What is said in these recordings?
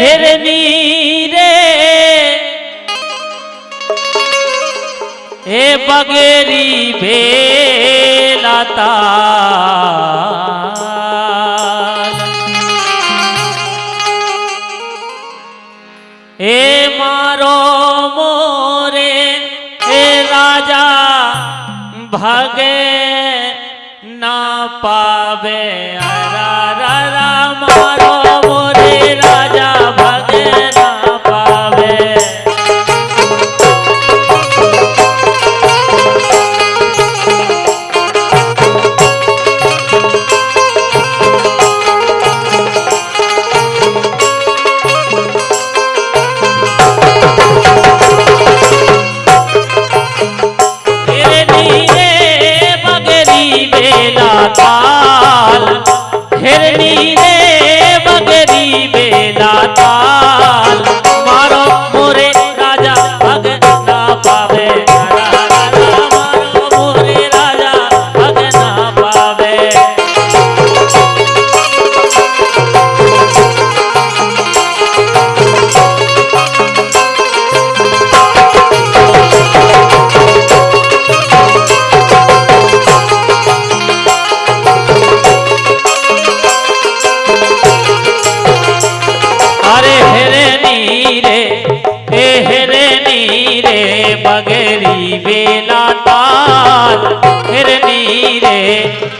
हिरनी रे ए बगेरी बेलाता ए मारो मोरे ए राजा भगे ना पावे अरा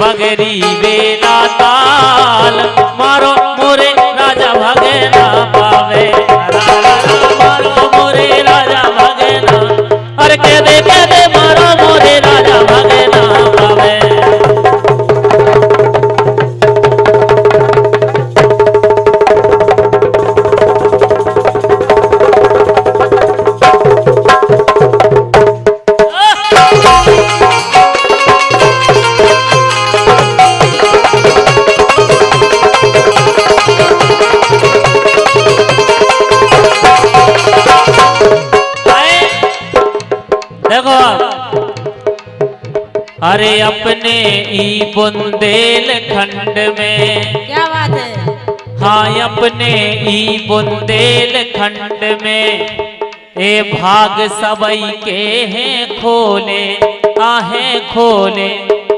बगरी बेला देखो। अरे अपने ई बुंदेल खंड में। क्या बात है? हाँ अपने ई बुंदेल खंड में। ए भाग सबई के हैं खोले आहे खोले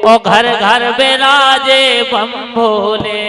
ओ घर घर बेराजे बम भोले।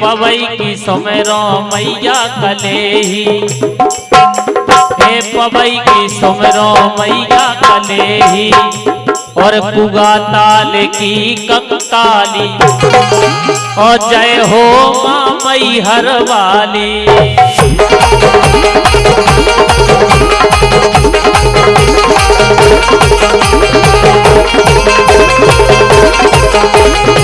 पवई की सुमेरो मैया कलेही हे। पवई की सुमेरो मैया कलेही और बुगा ताल की कंकाली। और जय हो माँ मई हर वाली लेके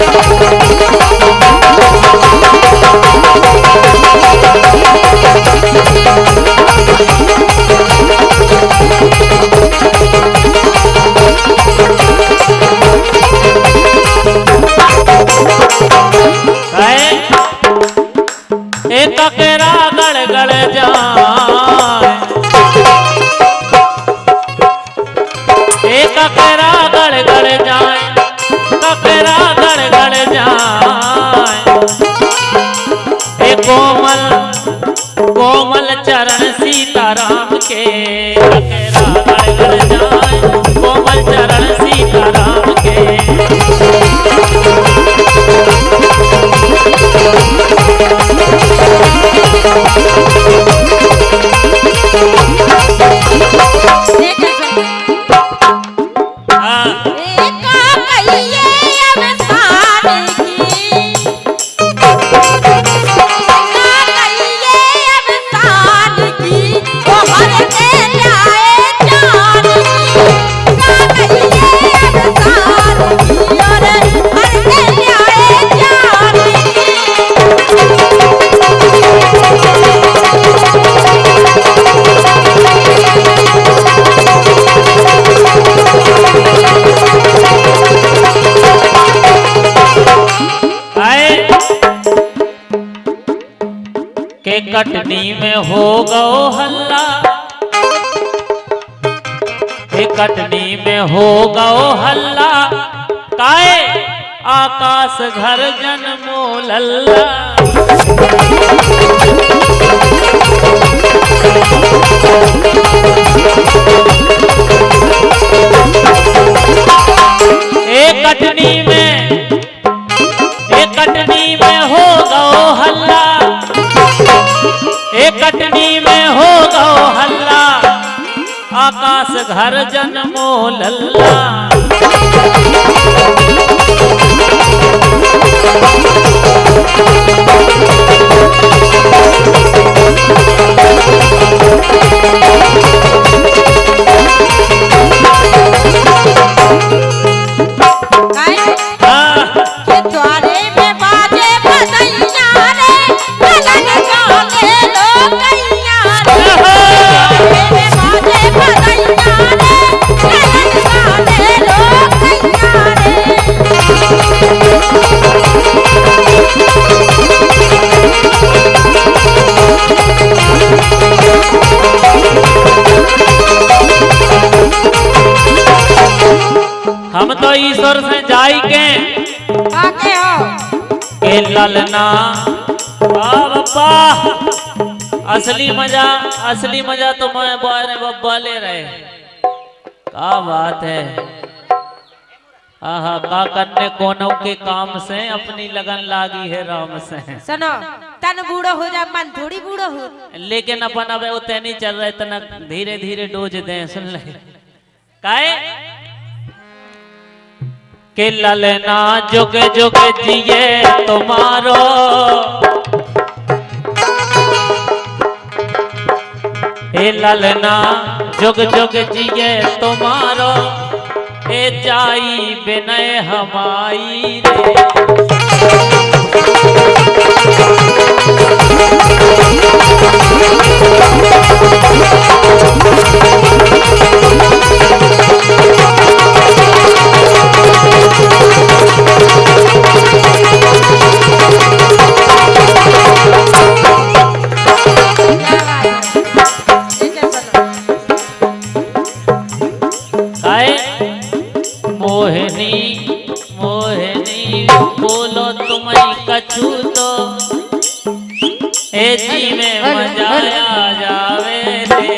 है सीताराम के कटनी में हो गओ हल्ला। के कटनी में हो गओ हल्ला, काए आकाश घर जन्मो लल्ला। ए कटनी में आकाश घर जन्मो लल्ला। काय के ललना वाह बप्पा असली मज़ा असली मज़ा तो मैं बारे बब्बा ले रहे क्या बात है। आहा का करने कोनो के काम से अपनी लगन लागी है राम से। सुनो तन बूढ़ो हो जा मन थोड़ी बूढ़ो हो। लेकिन अपन अब उतने नहीं चल रहे तना धीरे धीरे डोज दे सुन ले। काए के ललना जुग जुग जिए तुम्हारो। हे ललना जुग जुग जिए तुम्हारो। ए जाई बिनय हमारी रे। कछु तो ए जी में मजाया जावे रे।